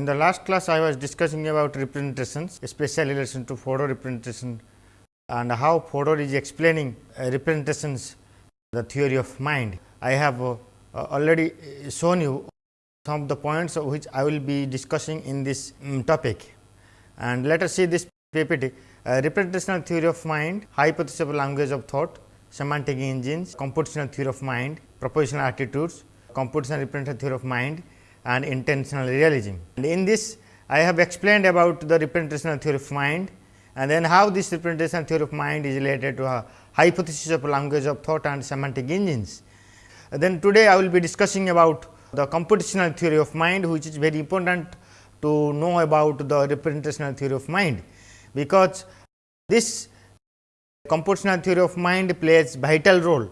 In the last class, I was discussing about representations, especially relation to Fodor representation and how Fodor is explaining uh, representations, the theory of mind. I have uh, already shown you some of the points which I will be discussing in this um, topic. And let us see this PPT, uh, representational theory of mind, hypothesis of language of thought, semantic engines, computational theory of mind, propositional attitudes, computational representational theory of mind and intentional realism. And in this I have explained about the representational theory of mind and then how this representational theory of mind is related to a hypothesis of language of thought and semantic engines. And then today I will be discussing about the computational theory of mind which is very important to know about the representational theory of mind, because this computational theory of mind plays vital role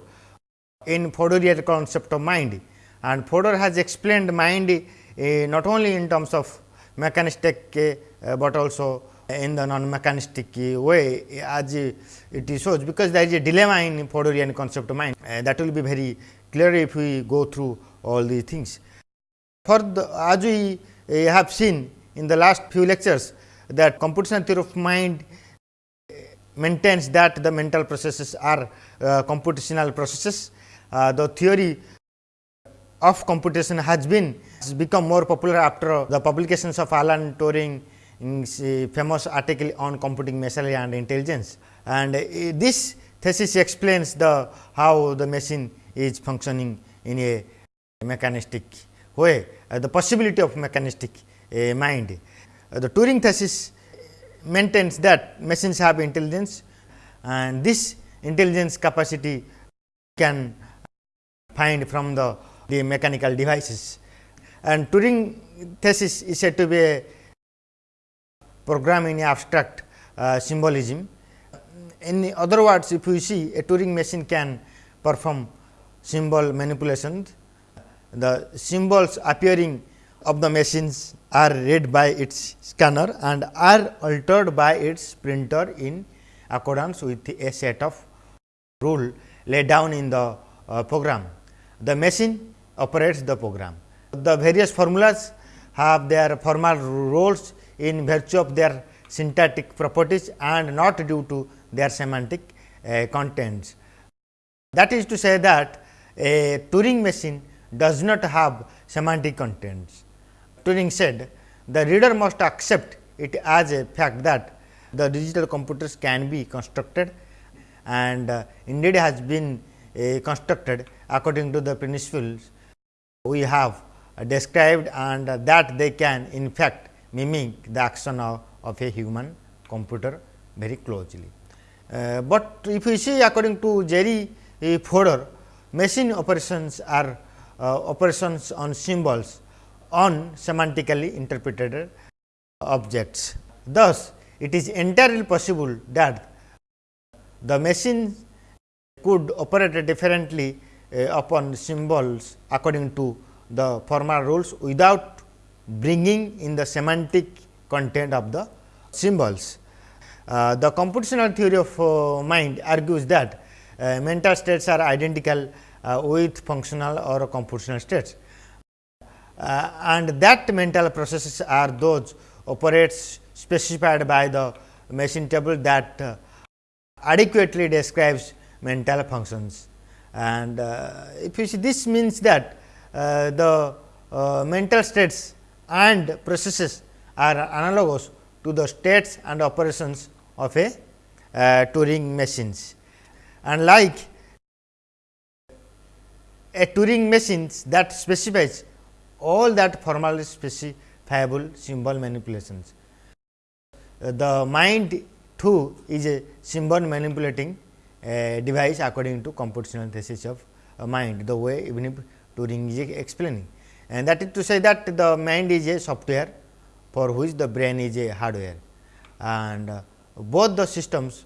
in Fodorian concept of mind and Fodor has explained mind uh, not only in terms of mechanistic, uh, but also in the non mechanistic way as it shows because there is a dilemma in Fodorian concept of mind uh, that will be very clear if we go through all these things. For the as we have seen in the last few lectures that computational theory of mind maintains that the mental processes are computational processes. Uh, the theory of computation has been has become more popular after the publications of Alan Turing famous article on computing machinery and intelligence. And uh, this thesis explains the how the machine is functioning in a mechanistic way, uh, the possibility of mechanistic uh, mind. Uh, the Turing thesis maintains that machines have intelligence and this intelligence capacity can find from the the mechanical devices. And Turing thesis is said to be a program in abstract uh, symbolism. In other words, if you see a Turing machine can perform symbol manipulations, the symbols appearing of the machines are read by its scanner and are altered by its printer in accordance with a set of rule laid down in the uh, program. The machine operates the program. The various formulas have their formal roles in virtue of their syntactic properties and not due to their semantic uh, contents. That is to say that a Turing machine does not have semantic contents. Turing said the reader must accept it as a fact that the digital computers can be constructed and uh, indeed has been uh, constructed according to the principles we have described and that they can in fact mimic the action of, of a human computer very closely. Uh, but if you see according to Jerry Fodor, machine operations are uh, operations on symbols on semantically interpreted objects. Thus, it is entirely possible that the machine could operate differently upon symbols according to the formal rules without bringing in the semantic content of the symbols. Uh, the computational theory of uh, mind argues that uh, mental states are identical uh, with functional or computational states uh, and that mental processes are those operates specified by the machine table that adequately describes mental functions. And if you see this means that uh, the uh, mental states and processes are analogous to the states and operations of a uh, Turing machines. And like a Turing machines that specifies all that formally specifiable symbol manipulations. Uh, the mind too is a symbol manipulating device according to computational thesis of uh, mind, the way even if Turing is explaining. And that is to say that the mind is a software for which the brain is a hardware and uh, both the systems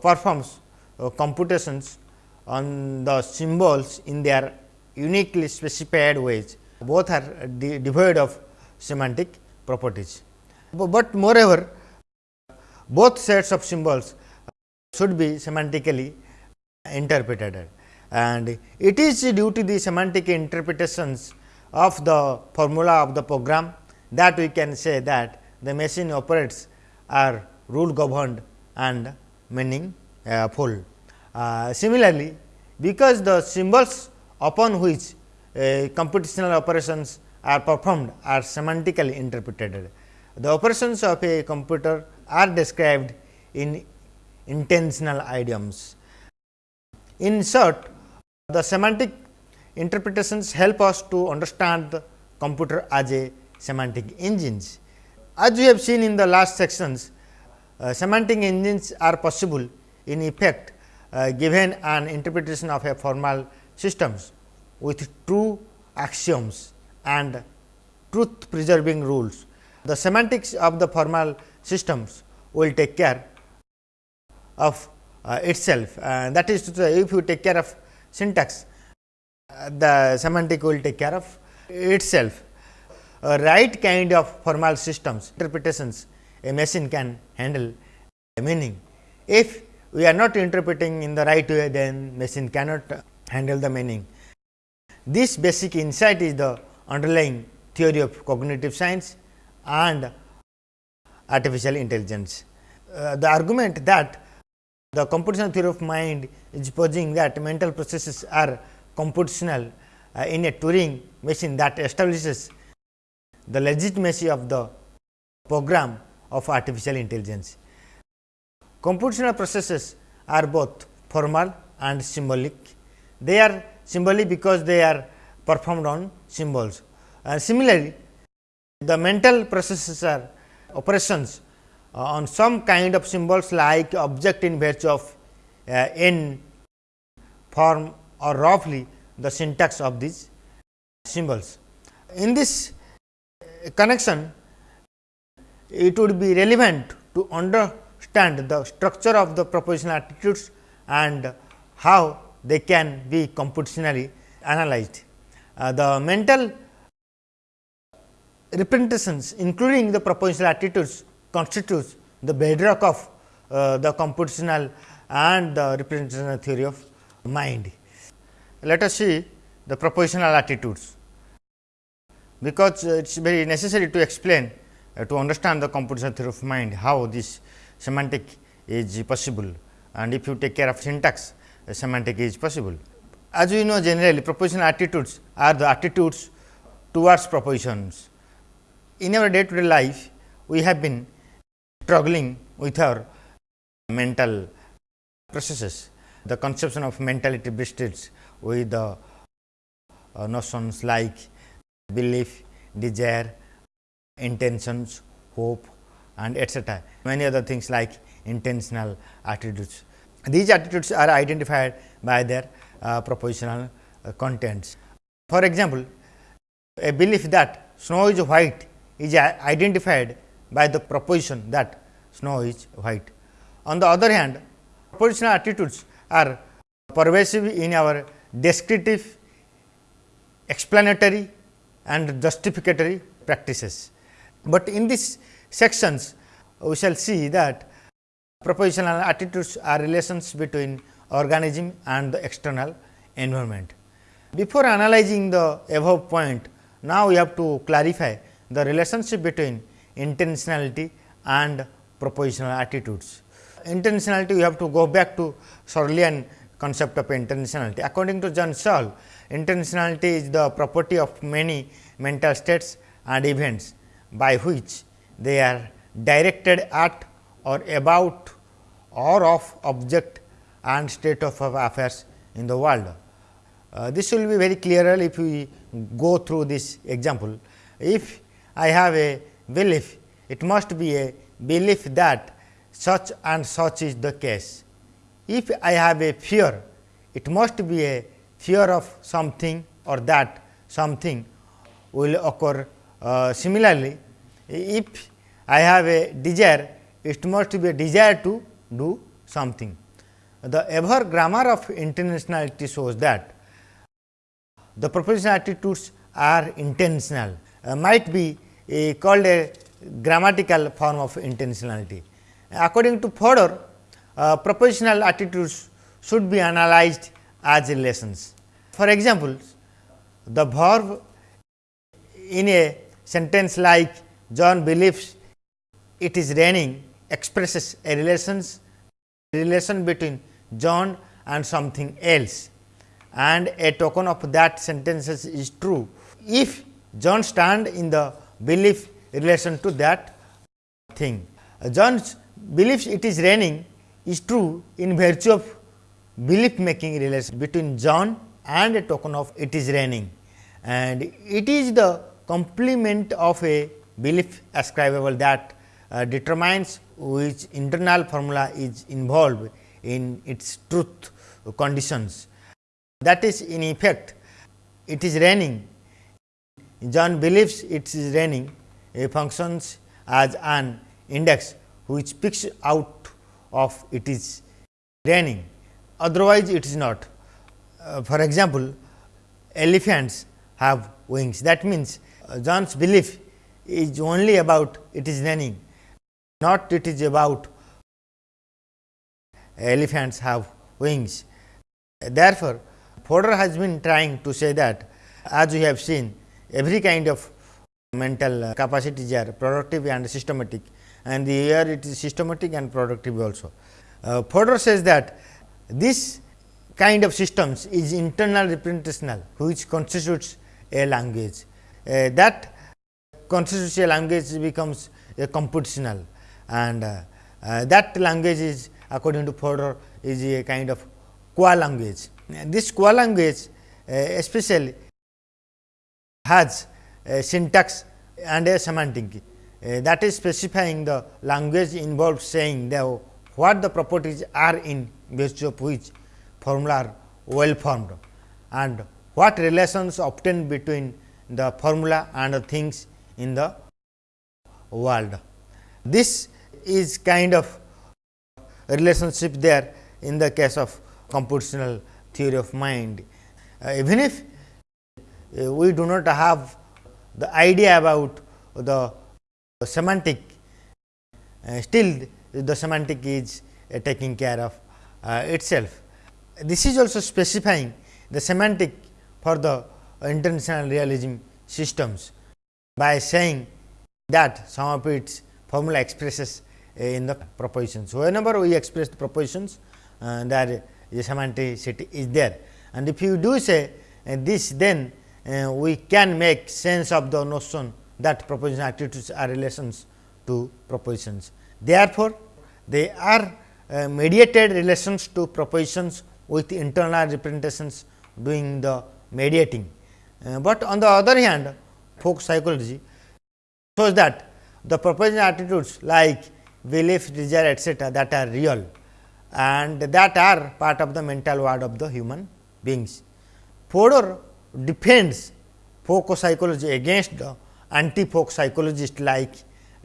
performs uh, computations on the symbols in their uniquely specified ways. Both are de devoid of semantic properties. But moreover, both sets of symbols should be semantically interpreted and it is due to the semantic interpretations of the formula of the program that we can say that the machine operates are rule governed and meaning uh, full. Uh, similarly, because the symbols upon which uh, computational operations are performed are semantically interpreted. The operations of a computer are described in intentional idioms. In short, the semantic interpretations help us to understand the computer as a semantic engines. As we have seen in the last sections, uh, semantic engines are possible in effect uh, given an interpretation of a formal systems with true axioms and truth preserving rules. The semantics of the formal systems will take care of uh, itself uh, that is to say if you take care of syntax uh, the semantic will take care of itself. A right kind of formal systems interpretations a machine can handle meaning. If we are not interpreting in the right way then machine cannot handle the meaning. This basic insight is the underlying theory of cognitive science and artificial intelligence. Uh, the argument that the computational theory of mind is posing that mental processes are computational uh, in a Turing machine that establishes the legitimacy of the program of artificial intelligence. Computational processes are both formal and symbolic. They are symbolic because they are performed on symbols. And similarly, the mental processes are operations uh, on some kind of symbols like object in virtue of uh, in form or roughly the syntax of these symbols. In this connection, it would be relevant to understand the structure of the propositional attitudes and how they can be computationally analyzed. Uh, the mental representations including the propositional attitudes constitutes the bedrock of uh, the computational and the representational theory of mind. Let us see the propositional attitudes, because uh, it is very necessary to explain uh, to understand the computational theory of mind how this semantic is possible and if you take care of syntax uh, semantic is possible. As we know generally propositional attitudes are the attitudes towards propositions. In our day to day life we have been struggling with our mental processes. The conception of mentality begins with the uh, notions like belief, desire, intentions, hope and etcetera. Many other things like intentional attitudes. These attitudes are identified by their uh, propositional uh, contents. For example, a belief that snow is white is identified by the proposition that snow is white. On the other hand, propositional attitudes are pervasive in our descriptive, explanatory and justificatory practices. But in these sections, we shall see that propositional attitudes are relations between organism and the external environment. Before analyzing the above point, now we have to clarify the relationship between intentionality and propositional attitudes. Intentionality we have to go back to Searlean concept of intentionality. According to John Searle, intentionality is the property of many mental states and events by which they are directed at or about or of object and state of affairs in the world. Uh, this will be very clearer if we go through this example. If I have a belief, it must be a belief that such and such is the case. If I have a fear, it must be a fear of something or that something will occur. Uh, similarly, if I have a desire, it must be a desire to do something. The ever grammar of intentionality shows that the propositional attitudes are intentional, uh, might be called a grammatical form of intentionality. According to Fodor, uh, propositional attitudes should be analyzed as relations. For example, the verb in a sentence like John believes it is raining expresses a relations relation between John and something else and a token of that sentence is true. If John stand in the belief relation to that thing. John believes it is raining is true in virtue of belief making relation between John and a token of it is raining and it is the complement of a belief ascribable that uh, determines which internal formula is involved in its truth conditions. That is in effect it is raining, John believes it is raining a functions as an index which picks out of it is raining, otherwise it is not. Uh, for example, elephants have wings that means, uh, John's belief is only about it is raining, not it is about elephants have wings. Therefore, Fodor has been trying to say that as we have seen every kind of mental capacities are productive and systematic and here it is systematic and productive also. Uh, Fodor says that this kind of systems is internal representational which constitutes a language. Uh, that constitutes a language becomes a computational and uh, uh, that language is according to Fodor is a kind of qua language. This qua language uh, especially has a syntax and a semantic uh, that is specifying the language involved saying the what the properties are in virtue of which formula are well formed and what relations obtained between the formula and the things in the world. This is kind of relationship there in the case of computational theory of mind. Uh, even if we do not have the idea about the semantic, uh, still the semantic is uh, taking care of uh, itself. This is also specifying the semantic for the intentional realism systems by saying that some of its formula expresses uh, in the propositions. Whenever we express the propositions, uh, there the semanticity is there and if you do say uh, this then uh, we can make sense of the notion that proposition attitudes are relations to propositions. Therefore, they are uh, mediated relations to propositions with internal representations doing the mediating. Uh, but on the other hand folk psychology shows that the proposition attitudes like belief, desire etcetera that are real and that are part of the mental world of the human beings. Fodor defends folk psychology against the anti-folk psychologists like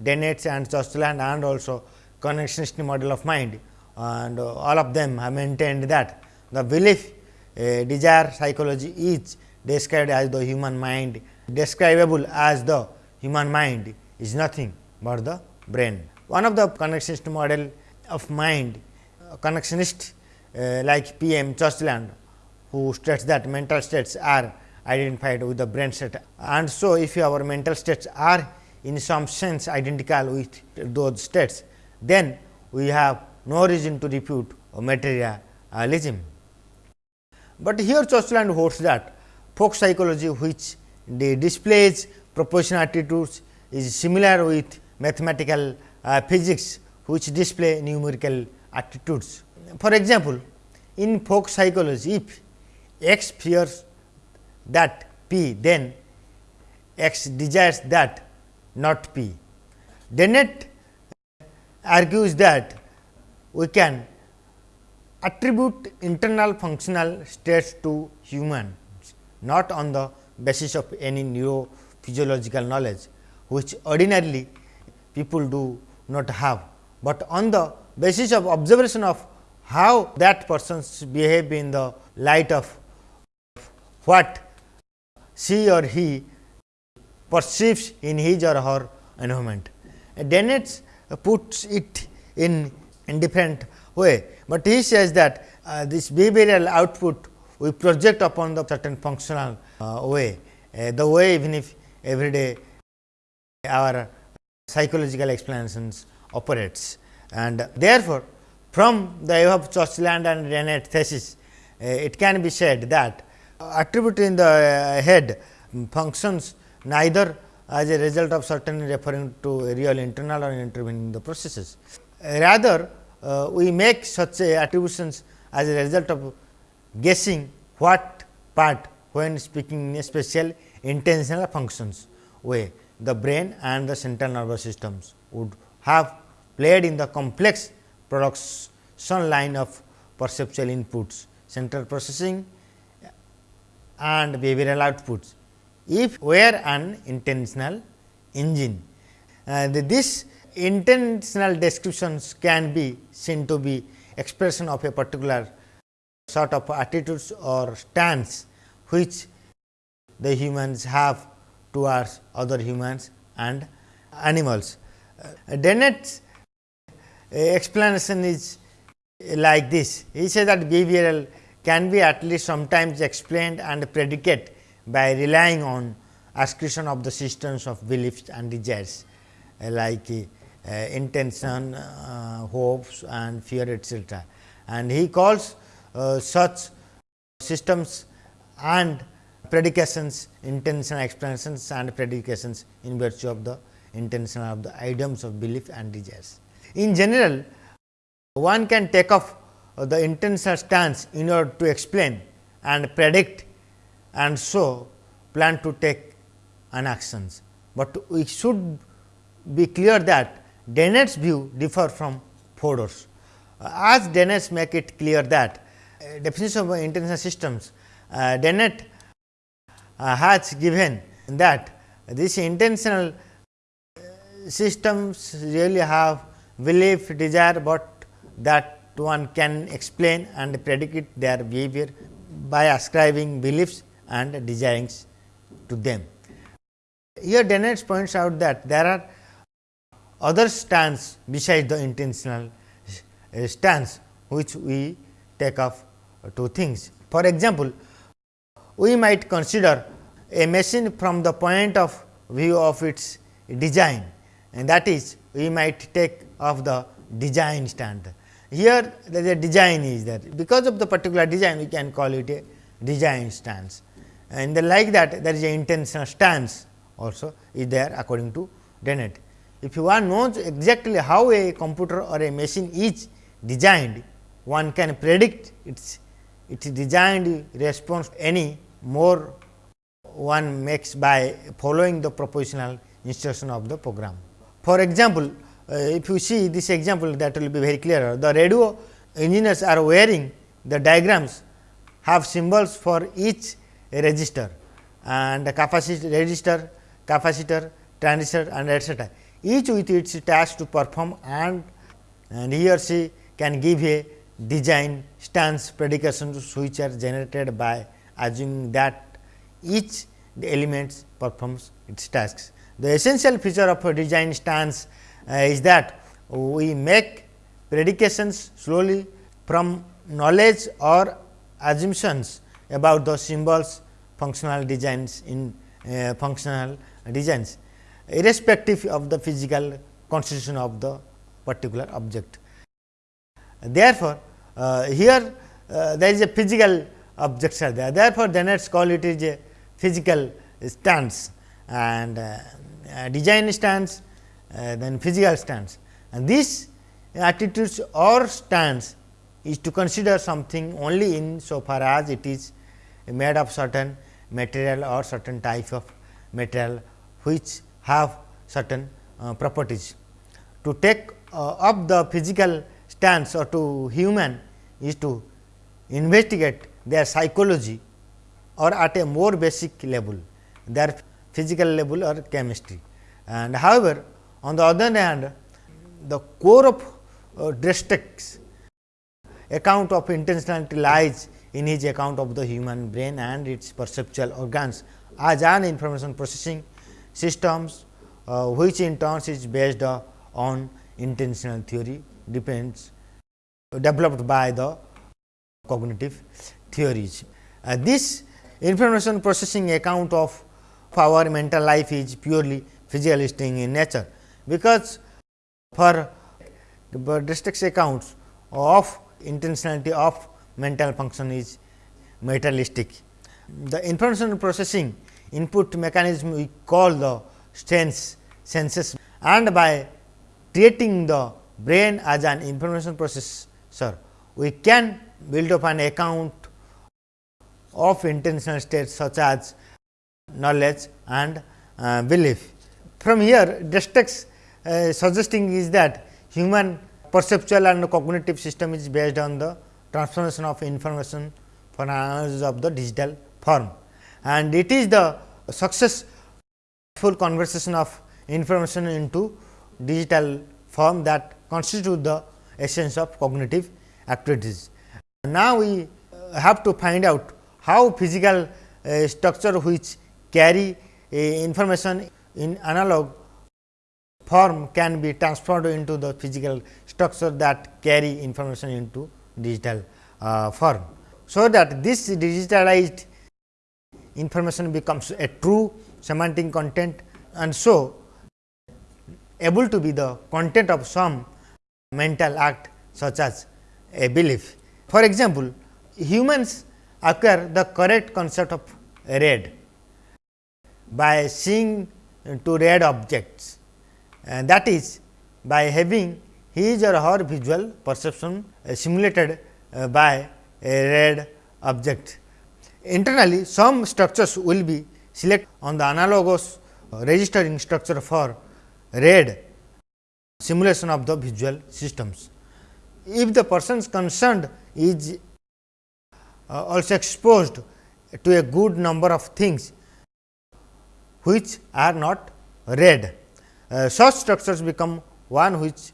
Dennett and Churchland and also connectionist model of mind and uh, all of them have maintained that the belief uh, desire psychology is described as the human mind describable as the human mind is nothing but the brain. One of the connectionist model of mind connectionist uh, like P. M. Churchland who states that mental states are identified with the brain state. And so, if our mental states are in some sense identical with those states, then we have no reason to refute materialism. But here Churchland holds that folk psychology which displays propositional attitudes is similar with mathematical uh, physics which display numerical attitudes. For example, in folk psychology if x fears that p then x desires that not p. Dennett argues that we can attribute internal functional states to humans not on the basis of any neurophysiological knowledge which ordinarily people do not have, but on the basis of observation of how that persons behave in the light of what she or he perceives in his or her environment. Dennett puts it in different way, but he says that uh, this behavioral output we project upon the certain functional uh, way, uh, the way even if everyday our psychological explanations operates. And therefore, from the above Churchland and Dennett thesis, uh, it can be said that attribute in the uh, head functions neither as a result of certainly referring to real internal or intervening the processes. Rather, uh, we make such attributions as a result of guessing what part when speaking in a special intentional functions way the brain and the central nervous systems would have played in the complex production line of perceptual inputs, central processing and behavioral outputs. If were an intentional engine, uh, this intentional descriptions can be seen to be expression of a particular sort of attitudes or stance which the humans have towards other humans and animals. Uh, Dennett's explanation is like this. He says that behavioral can be at least sometimes explained and predicate by relying on ascription of the systems of beliefs and desires uh, like uh, intention, uh, hopes and fear etcetera. And he calls uh, such systems and predications, intentional explanations and predications in virtue of the intention of the items of belief and desires. In general, one can take off the intentional stance in order to explain and predict and so plan to take an actions, but we should be clear that Dennett's view differ from Fodor's. As Dennett make it clear that uh, definition of intentional systems, uh, Dennett uh, has given that these intentional uh, systems really have belief, desire, but that one can explain and predict their behavior by ascribing beliefs and desires to them. Here Dennett points out that there are other stance besides the intentional stance which we take off two things. For example, we might consider a machine from the point of view of its design and that is we might take of the design stand. Here a design is there because of the particular design we can call it a design stance and the like that there is a intentional stance also is there according to Dennett. If you want knows exactly how a computer or a machine is designed, one can predict its its designed response any more one makes by following the propositional instruction of the program. For example, Uh, if you see this example that will be very clear. The radio engineers are wearing the diagrams have symbols for each register and capacitor register, capacitor, transistor and etcetera. Each with its task to perform and, and he or she can give a design stance predications which are generated by assuming that each the elements performs its tasks. The essential feature of a design stance uh, is that we make predications slowly from knowledge or assumptions about the symbols functional designs in uh, functional designs irrespective of the physical constitution of the particular object. Therefore, uh, here uh, there is a physical objects are there. Therefore, Dennett's call it is a physical stance and uh, design stance uh, then physical stance. And this attitudes or stance is to consider something only in so far as it is made of certain material or certain type of material which have certain uh, properties. To take uh, up the physical stance or to human is to investigate their psychology or at a more basic level their physical level or chemistry. And however, on the other hand the core of uh, Dretske's account of intentionality lies in his account of the human brain and its perceptual organs as an information processing systems uh, which in turn is based uh, on intentional theory depends developed by the cognitive theories. Uh, this information processing account of our mental life is purely physicalistic in nature, because for Dretske's accounts of intentionality of mental function is materialistic. The information processing input mechanism we call the sense senses and by treating the brain as an information processor, we can build up an account of intentional states such as knowledge and uh, belief. From here Dretske's uh, suggesting is that human perceptual and cognitive system is based on the transformation of information for analysis of the digital form and it is the successful conversion of information into digital form that constitute the essence of cognitive activities. Now, we have to find out how physical uh, structure which carry uh, information in analog form can be transferred into the physical structure that carry information into digital uh, form. So, that this digitalized information becomes a true semantic content and so able to be the content of some mental act such as a belief. For example, humans acquire the correct concept of red by seeing to red objects and that is by having his or her visual perception simulated uh, by a red object. Internally, some structures will be selected on the analogous registering structure for red simulation of the visual systems. If the persons concerned is uh, also exposed to a good number of things which are not red, uh, such structures become one which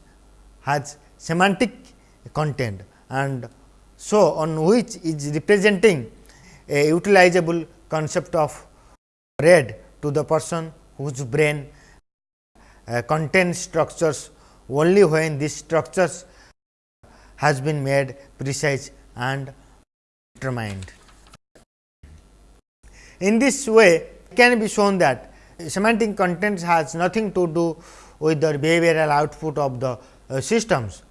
has semantic content and so on which is representing a utilizable concept of red to the person whose brain uh, contains structures only when these structures has been made precise and determined. In this way it can be shown that semantic content has nothing to do with the behavioral output of the uh, systems.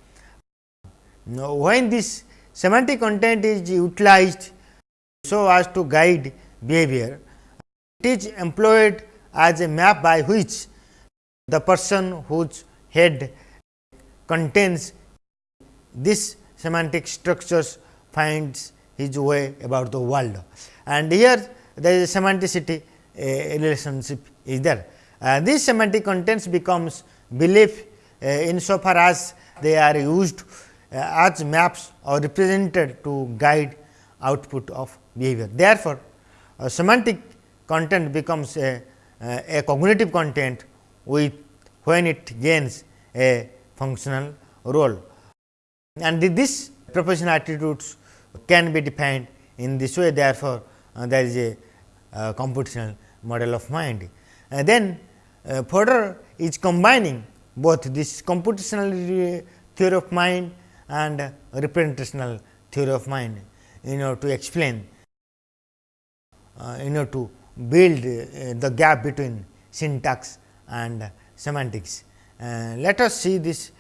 Now, when this semantic content is utilized so as to guide behavior, it is employed as a map by which the person whose head contains this semantic structures finds his way about the world. And here there is a semanticity relationship is there. Uh, this semantic contents becomes belief uh, insofar as they are used uh, as maps or represented to guide output of behavior. Therefore, semantic content becomes a, a cognitive content with when it gains a functional role. And this propositional attitudes can be defined in this way therefore, there is a computational model of mind. Uh, then uh, is combining both this computational theory of mind and representational theory of mind in order to explain uh, in order to build uh, the gap between syntax and semantics. Uh, let us see this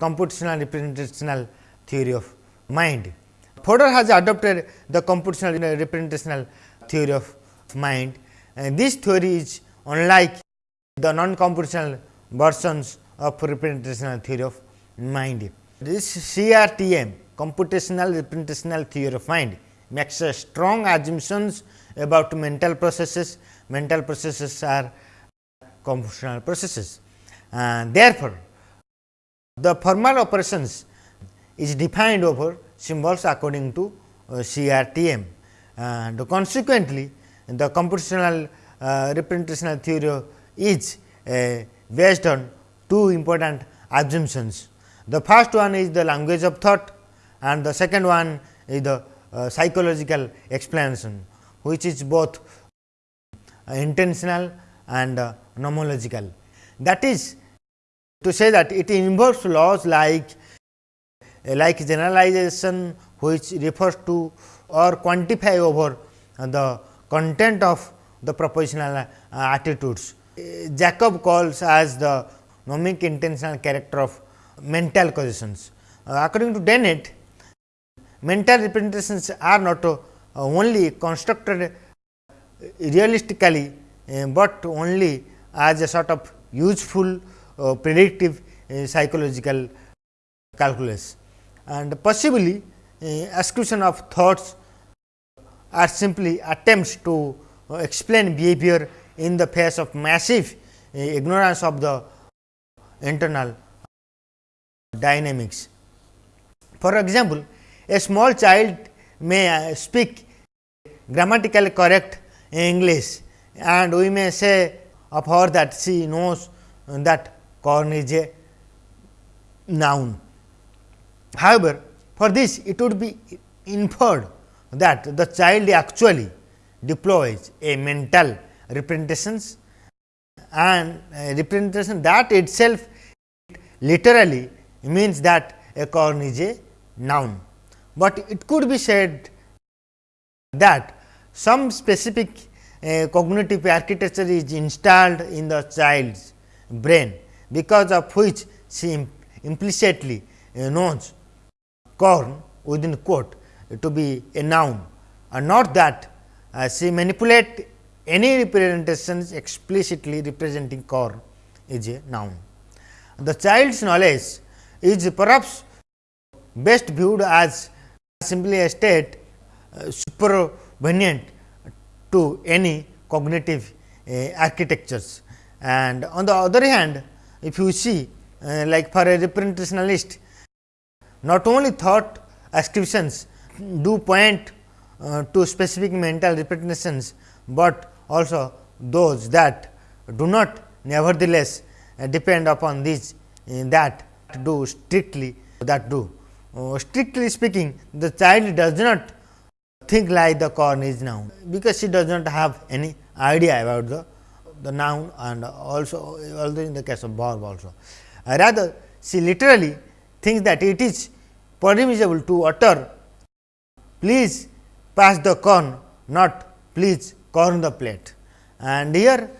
computational representational theory of mind. Fodor has adopted the computational representational theory of mind. And this theory is unlike the non-computational versions of representational theory of mind. This CRTM computational representational theory of mind makes strong assumptions about mental processes. Mental processes are computational processes. And therefore, the formal operations is defined over symbols according to uh, CRTM and consequently, the computational uh, representational theory is uh, based on two important assumptions. The first one is the language of thought and the second one is the uh, psychological explanation, which is both uh, intentional and uh, nomological. That is to say that it involves laws like like generalization which refers to or quantify over the content of the propositional uh, attitudes Jacob calls as the nomic intentional character of mental causations. Uh, according to Dennett, mental representations are not uh, only constructed realistically, uh, but only as a sort of useful uh, predictive uh, psychological calculus and possibly uh, ascription of thoughts are simply attempts to uh, explain behavior in the face of massive uh, ignorance of the internal dynamics. For example, a small child may uh, speak grammatically correct English and we may say of her that she knows that corn is a noun. However, for this it would be inferred that the child actually deploys a mental representations and representation that itself literally means that a corn is a noun, but it could be said that some specific uh, cognitive architecture is installed in the child's brain, because of which she implicitly uh, knows corn within quote to be a noun and not that uh, she manipulate any representations explicitly representing core is a noun. The child's knowledge is perhaps best viewed as simply a state uh, supervenient to any cognitive uh, architectures. And on the other hand, if you see uh, like for a representationalist, not only thought ascriptions do point uh, to specific mental representations, but also those that do not nevertheless uh, depend upon these uh, that do strictly that do. Uh, strictly speaking, the child does not think like the corn is noun, because she does not have any idea about the, the noun and also although in the case of verb also. Uh, rather, she literally thinks that it is permissible to utter please pass the corn, not please corn the plate. And here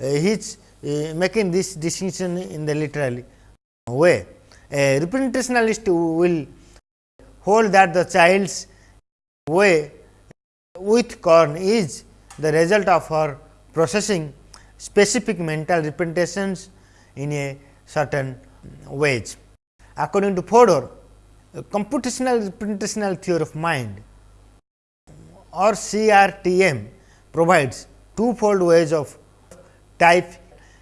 uh, he is uh, making this distinction in the literal way. A representationalist will hold that the child's way with corn is the result of her processing specific mental representations in a certain ways. According to Fodor, computational representational theory of mind or CRTM provides twofold ways of type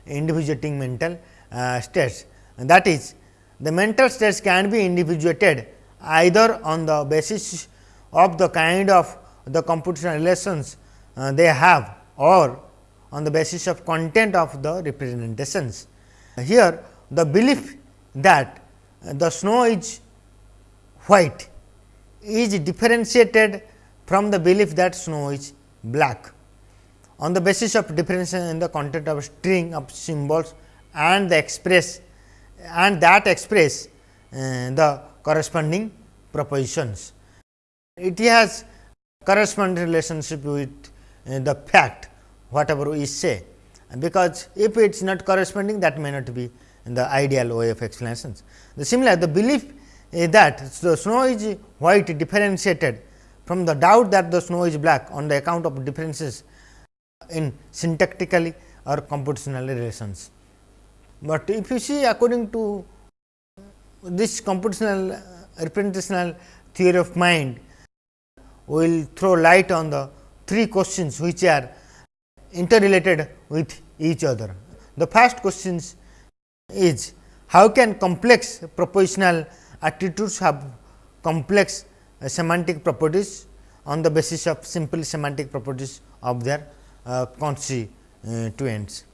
individuating mental uh, states. And that is the mental states can be individuated either on the basis of the kind of the computational relations uh, they have or on the basis of content of the representations. Here the belief that the snow is white is differentiated from the belief that snow is black on the basis of differentiation in the content of string of symbols and the express and that express uh, the corresponding propositions. It has corresponding relationship with uh, the fact whatever we say, because if it is not corresponding that may not be the ideal way of explanations. The similar the belief Eh, that the snow is white differentiated from the doubt that the snow is black on the account of differences in syntactically or computational relations. But if you see according to this computational uh, representational theory of mind, we will throw light on the three questions which are interrelated with each other. The first question is how can complex propositional attitudes have complex uh, semantic properties on the basis of simple semantic properties of their uh, constituents.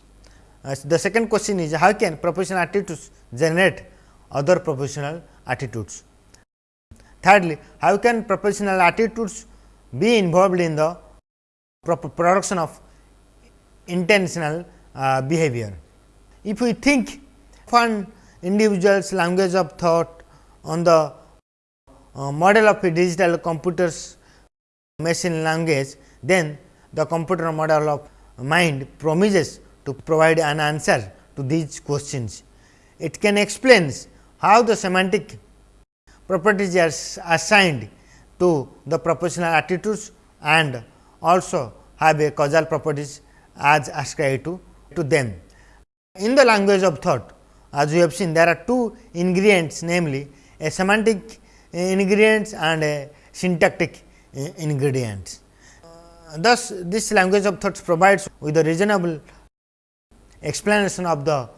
Uh, the second question is how can propositional attitudes generate other propositional attitudes. Thirdly, how can propositional attitudes be involved in the production of intentional uh, behavior. If we think one individual's language of thought on the uh, model of a digital computer's machine language, then the computer model of mind promises to provide an answer to these questions. It can explain how the semantic properties are assigned to the propositional attitudes and also have a causal properties as ascribed to, to them. In the language of thought, as we have seen there are two ingredients namely a semantic ingredients and a syntactic ingredients. Thus, this language of thoughts provides with a reasonable explanation of the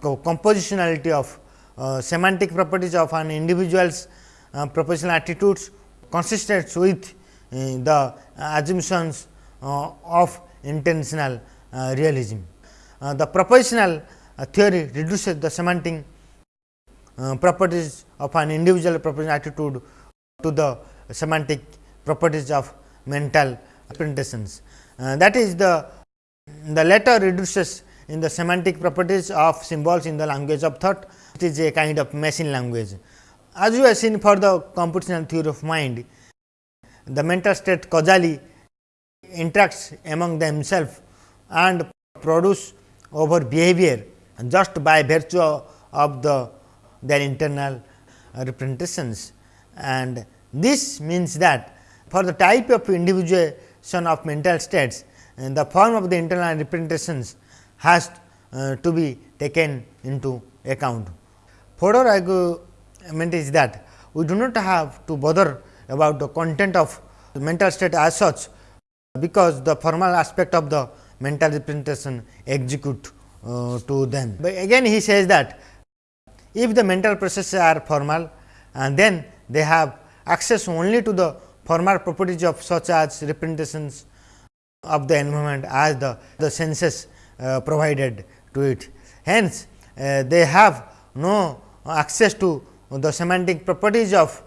compositionality of uh, semantic properties of an individual's uh, propositional attitudes consistent with uh, the assumptions uh, of intentional uh, realism. Uh, the propositional theory reduces the semantic Uh, properties of an individual propositional attitude to the semantic properties of mental representations. Uh, that is the the latter reduces in the semantic properties of symbols in the language of thought, it is a kind of machine language. As we have seen for the computational theory of mind, the mental state causally interacts among themselves and produce over behavior just by virtue of the their internal representations. And this means that for the type of individuation of mental states, the form of the internal representations has uh, to be taken into account. Further argument is that we do not have to bother about the content of the mental state as such, because the formal aspect of the mental representation execute uh, to them. But again he says that if the mental processes are formal and then they have access only to the formal properties of such as representations of the environment as the, the senses uh, provided to it. Hence, uh, they have no access to the semantic properties of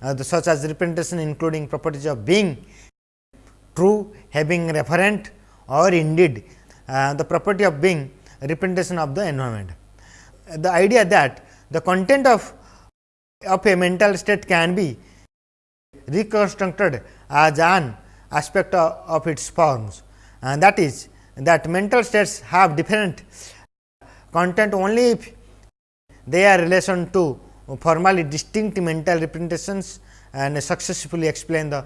uh, the such as representation including properties of being true, having referent or indeed uh, the property of being representation of the environment. The idea that the content of of a mental state can be reconstructed as an aspect of, of its forms and that is that mental states have different content only if they are relation to formally distinct mental representations and successfully explain the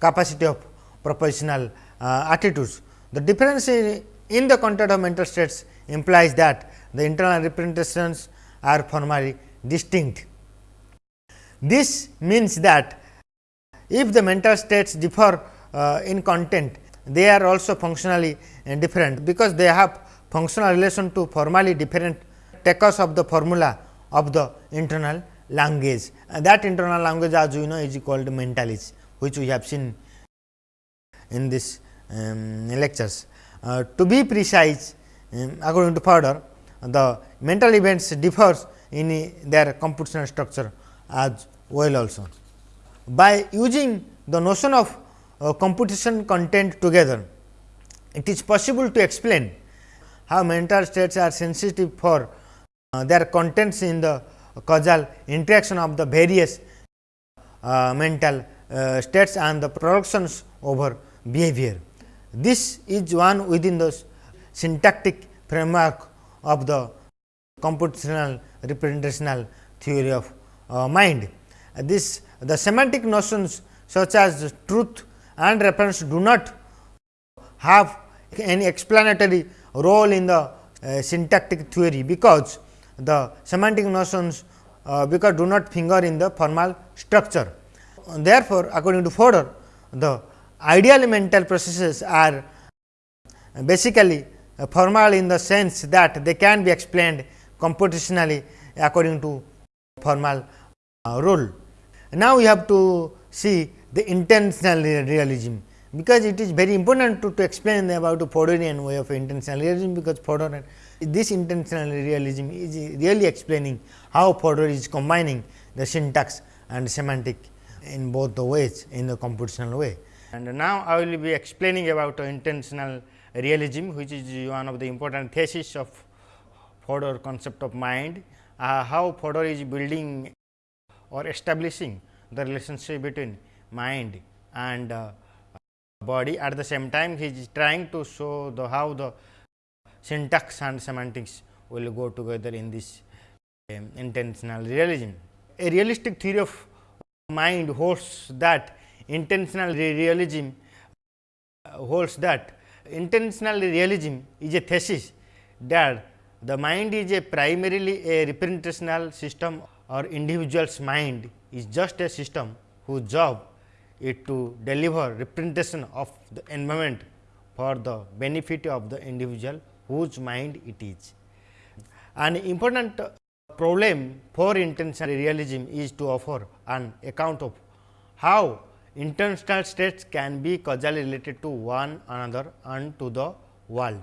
capacity of propositional uh, attitudes. The difference in, in the content of mental states implies that the internal representations are formally distinct. This means that if the mental states differ uh, in content, they are also functionally different, because they have functional relation to formally different takers of the formula of the internal language. And that internal language as you know is called Mentalese, which we have seen in this um, lectures. Uh, to be precise, um, according to Fodor, the mental events differs in their computational structure as well also. By using the notion of uh, computation content together, it is possible to explain how mental states are sensitive for uh, their contents in the causal interaction of the various uh, mental uh, states and the productions over behavior. This is one within the syntactic framework of the computational representational theory of uh, mind. This the semantic notions such as truth and reference do not have any explanatory role in the uh, syntactic theory, because the semantic notions uh, because do not finger in the formal structure. Therefore, according to Fodor, the ideal mental processes are basically formal in the sense that they can be explained computationally according to formal uh, rule. Now, we have to see the intentional realism, because it is very important to, to explain about the Fodorian way of intentional realism, because Fodor this intentional realism is really explaining how Fodor is combining the syntax and semantic in both the ways in the computational way. And now, I will be explaining about intentional realism, which is one of the important thesis of Fodor concept of mind, uh, how Fodor is building or establishing the relationship between mind and uh, body. At the same time, he is trying to show the how the syntax and semantics will go together in this um, intentional realism. A realistic theory of mind holds that intentional realism uh, holds that intentional realism is a thesis that the mind is a primarily a representational system or individual's mind is just a system whose job is to deliver representation of the environment for the benefit of the individual whose mind it is. An important problem for intentional realism is to offer an account of how intentional states can be causally related to one another and to the world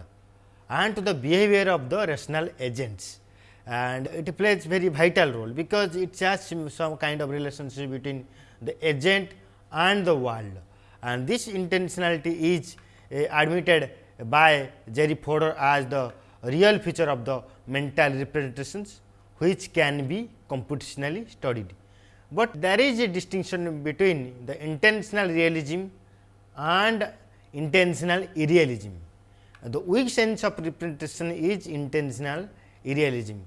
and to the behavior of the rational agents and it plays very vital role because it has some kind of relationship between the agent and the world and this intentionality is uh, admitted by Jerry Fodor as the real feature of the mental representations which can be computationally studied. But there is a distinction between the intentional realism and intentional irrealism. The weak sense of representation is intentional irrealism.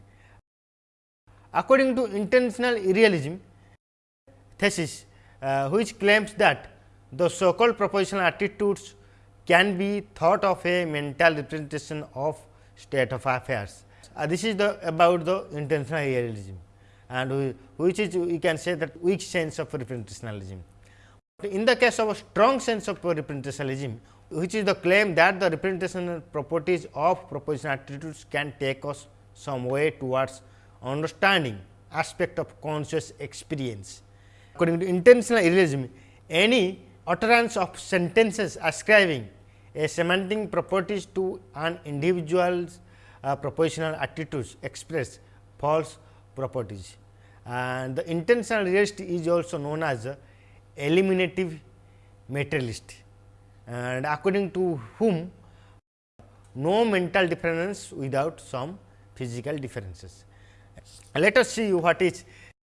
According to intentional irrealism thesis, uh, which claims that the so called propositional attitudes can be thought of a mental representation of state of affairs. Uh, this is the about the intentional realism and which is we can say that weak sense of representationalism. In the case of a strong sense of representationalism, which is the claim that the representational properties of propositional attitudes can take us some way towards understanding aspect of conscious experience. According to intentional realism, any utterance of sentences ascribing a semantic properties to an individual's uh, propositional attitudes express false properties. And the intentional realist is also known as eliminative materialist and according to whom no mental difference without some physical differences. Let us see what is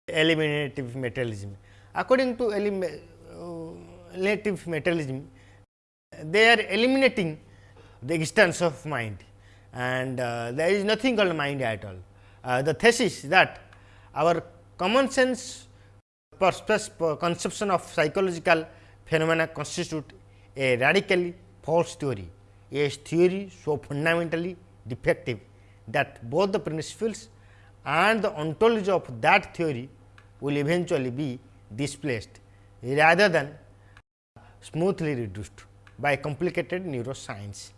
eliminative materialism. According to uh, eliminative materialism, they are eliminating the existence of mind and uh, there is nothing called mind at all. Uh, the thesis that our common sense conception of psychological phenomena constitute a radically false theory, a theory so fundamentally defective that both the principles and the ontology of that theory will eventually be displaced rather than smoothly reduced by complicated neuroscience.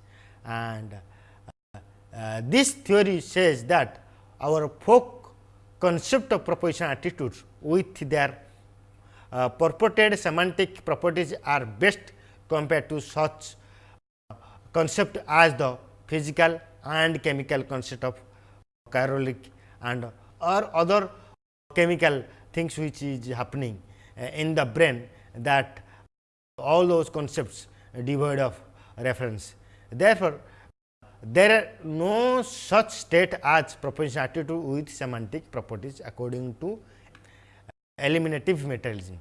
And uh, uh, this theory says that our folk concept of proposition attitudes with their uh, purported semantic properties are best compared to such uh, concept as the physical and chemical concept of caloric and or other chemical things which is happening uh, in the brain that all those concepts devoid of reference. Therefore, there are no such state as propositional attitude with semantic properties according to eliminative materialism.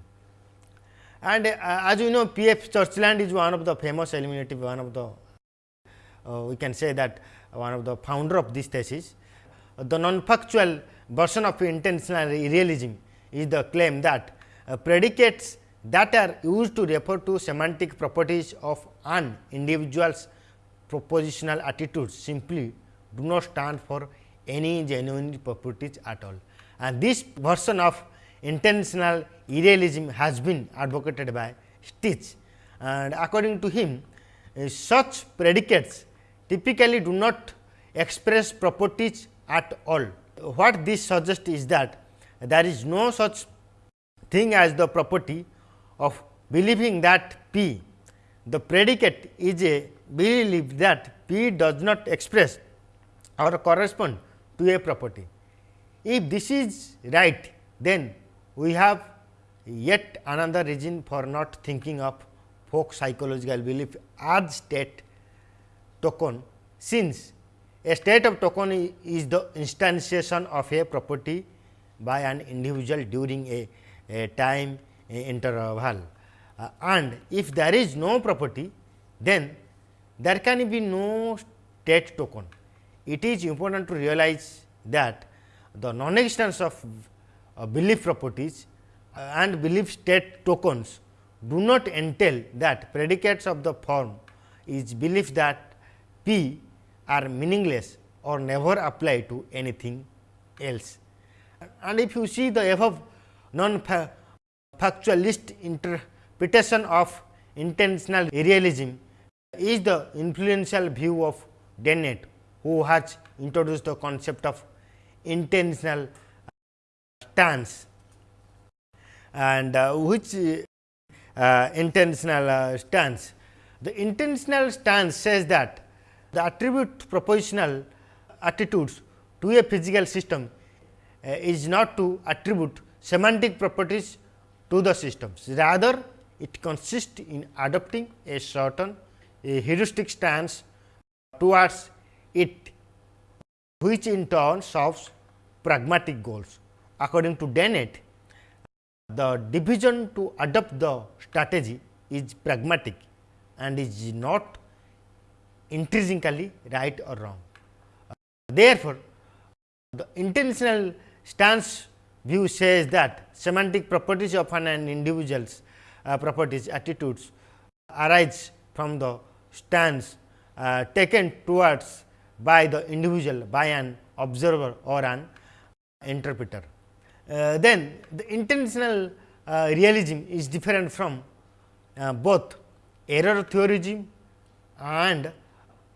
And uh, as you know P. F. Churchland is one of the famous eliminative one of the uh, we can say that one of the founder of this thesis. The non-factual version of intentional realism is the claim that uh, predicates that are used to refer to semantic properties of an individual's propositional attitudes simply do not stand for any genuine properties at all. And this version of intentional irrealism has been advocated by Stich and according to him uh, such predicates typically do not express properties at all. What this suggests is that there is no such thing as the property of believing that P, the predicate is a belief that P does not express or correspond to a property. If this is right, then we have yet another reason for not thinking of folk psychological belief as state token, since a state of token is the instantiation of a property by an individual during a, a time interval. Uh, and if there is no property, then there can be no state token. it is important to realize that the non-existence of uh, belief properties uh, and belief state tokens do not entail that predicates of the form is belief that P are meaningless or never apply to anything else. And if you see the above non-factualist interpretation of intentional realism is the influential view of Dennett, who has introduced the concept of intentional stance and uh, which uh, intentional uh, stance. The intentional stance says that the attribute propositional attitudes to a physical system uh, is not to attribute semantic properties to the systems. Rather, it consists in adopting a certain a heuristic stance towards it, which in turn solves pragmatic goals. According to Dennett, the division to adopt the strategy is pragmatic and is not intrinsically right or wrong. Therefore, the intentional stance view says that semantic properties of an individual's uh, properties attitudes arise from the stance uh, taken towards by the individual by an observer or an interpreter. Uh, then the intentional uh, realism is different from uh, both error theorism and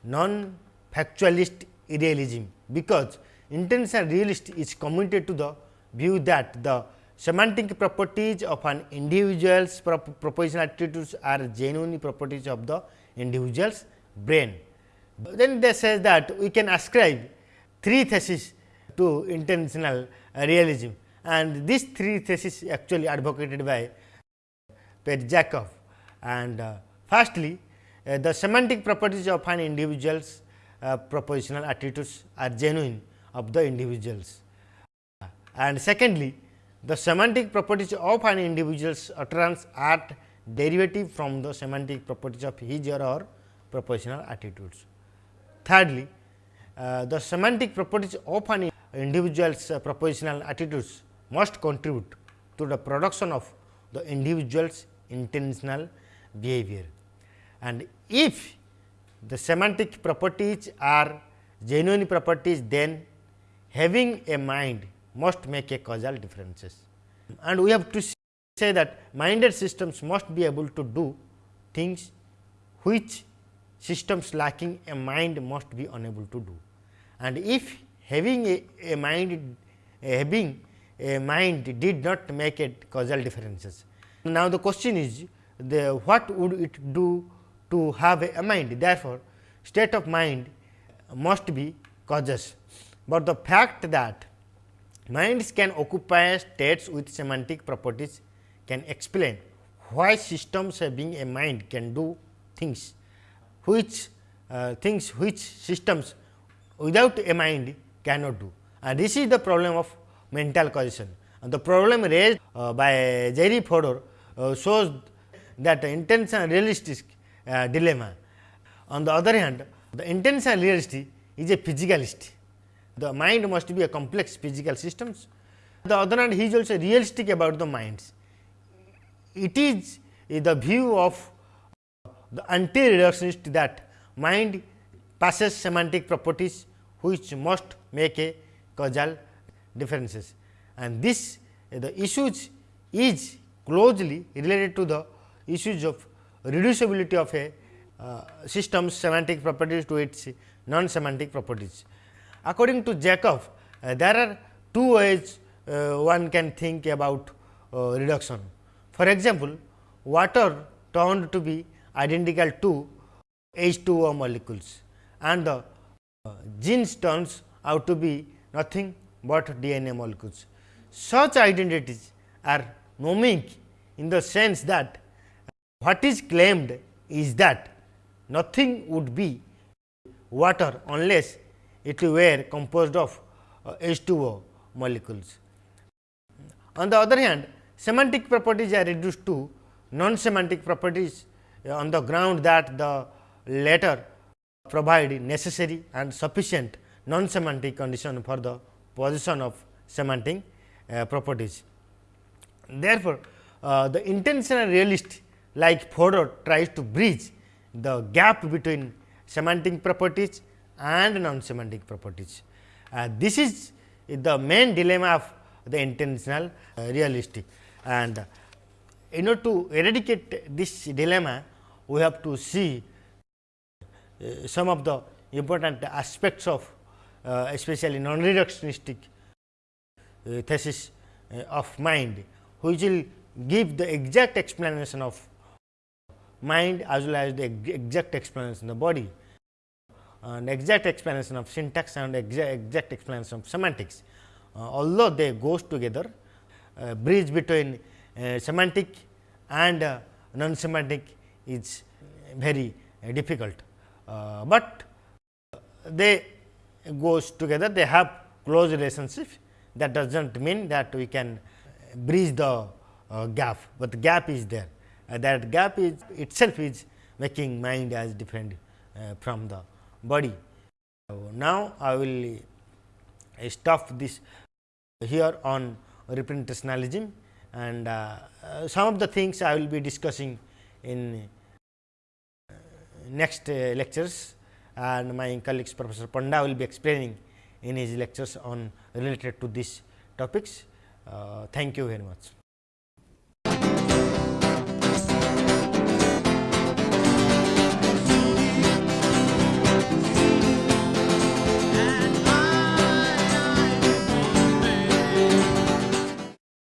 non factualist realism, because intentional realist is committed to the view that the semantic properties of an individual's propositional attitudes are genuine properties of the individual's brain. Then they say that we can ascribe three theses to intentional realism and these three theses actually advocated by Pierre Jacob. And uh, firstly, uh, the semantic properties of an individual's uh, propositional attitudes are genuine of the individuals. And secondly, the semantic properties of an individual's utterance are derivative from the semantic properties of his or her propositional attitudes. Thirdly, uh, the semantic properties of an individual's uh, propositional attitudes must contribute to the production of the individual's intentional behavior. And if the semantic properties are genuine properties, then having a mind must make a causal differences. And we have to say that minded systems must be able to do things which systems lacking a mind must be unable to do. And if having a, a mind having a mind did not make it causal differences. Now, the question is the what would it do to have a, mind therefore, state of mind must be causes, but the fact that minds can occupy states with semantic properties can explain why systems having a mind can do things which uh, things which systems without a mind cannot do. And this is the problem of mental causation. And the problem raised uh, by Jerry Fodor uh, shows that intentional realistic uh, dilemma. On the other hand, the intentional realist is a physicalist. The mind must be a complex physical systems. The other hand, he is also realistic about the minds. It is the view of the anti-reductionist that mind passes semantic properties which must make a causal differences and this the issues is closely related to the issues of reducibility of a uh, system's semantic properties to its non semantic properties. According to Jacob, uh, there are two ways uh, one can think about uh, reduction. For example, water turned to be identical to H2O molecules and the uh, genes turns out to be nothing but DNA molecules. Such identities are nomic in the sense that what is claimed is that nothing would be water unless it were composed of uh, H2O molecules. On the other hand, semantic properties are reduced to non semantic properties uh, on the ground that the latter provide necessary and sufficient non semantic condition for the position of semantic uh, properties. Therefore, uh, the intentional realist like Fodor tries to bridge the gap between semantic properties and non semantic properties. Uh, this is the main dilemma of the intentional uh, realistic and in order to eradicate this dilemma we have to see uh, some of the important aspects of uh, especially non reductionistic uh, thesis uh, of mind which will give the exact explanation of mind as well as the exact explanation of the body and exact explanation of syntax and exact, explanation of semantics. Uh, although they goes together bridge between uh, semantic and uh, non semantic is very uh, difficult, uh, but they goes together they have close relationship. That does not mean that we can bridge the gap, but the gap is there. That gap is itself is making mind as different from the body. Now, I will stop this here on representationalism and uh, uh, some of the things I will be discussing in uh, next lectures and my colleagues professor Panda will be explaining in his lectures on related to these topics. Thank you very much.